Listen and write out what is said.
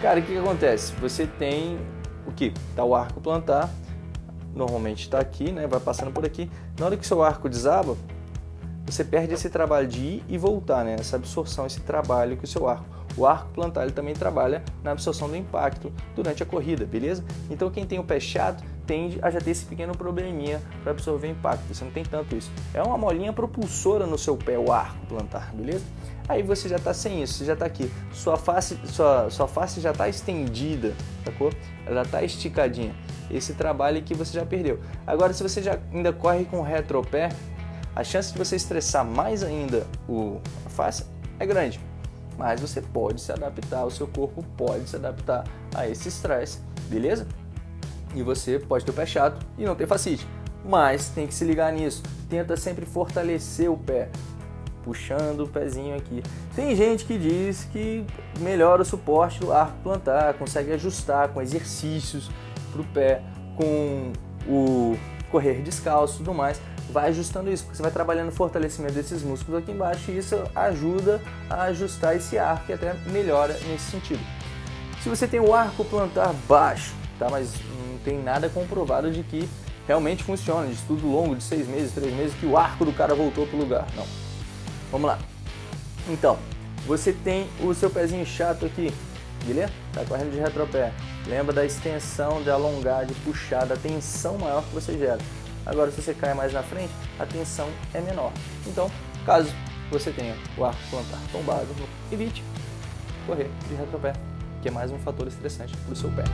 Cara, o que, que acontece? Você tem o que? Tá o arco plantar, normalmente está aqui, né? Vai passando por aqui. Na hora que seu arco desaba, você perde esse trabalho de ir e voltar, né? Essa absorção, esse trabalho que o seu arco. O arco plantar ele também trabalha na absorção do impacto durante a corrida, beleza? Então quem tem o pé chato tende a já ter esse pequeno probleminha para absorver impacto. Você não tem tanto isso. É uma molinha propulsora no seu pé, o arco plantar, beleza? Aí você já está sem isso, você já está aqui. Sua face, sua, sua face já está estendida, sacou? Ela está esticadinha. Esse trabalho que você já perdeu. Agora, se você já ainda corre com o retropé, a chance de você estressar mais ainda o, a face é grande. Mas você pode se adaptar, o seu corpo pode se adaptar a esse estresse, beleza? E você pode ter o pé chato e não ter facite. Mas tem que se ligar nisso. Tenta sempre fortalecer o pé, puxando o pezinho aqui. Tem gente que diz que melhora o suporte do arco plantar, consegue ajustar com exercícios para o pé, com o correr descalço e tudo mais vai ajustando isso, porque você vai trabalhando o fortalecimento desses músculos aqui embaixo e isso ajuda a ajustar esse arco e até melhora nesse sentido. Se você tem o arco plantar baixo, tá? mas não tem nada comprovado de que realmente funciona, de estudo longo de seis meses, três meses, que o arco do cara voltou para o lugar. Não. Vamos lá. Então, você tem o seu pezinho chato aqui, beleza? Tá correndo de retropé. Lembra da extensão, de alongar, de puxar, da tensão maior que você gera. Agora, se você cai mais na frente, a tensão é menor. Então, caso você tenha o arco plantar tombado, evite correr de retropé, que é mais um fator estressante para o seu pé.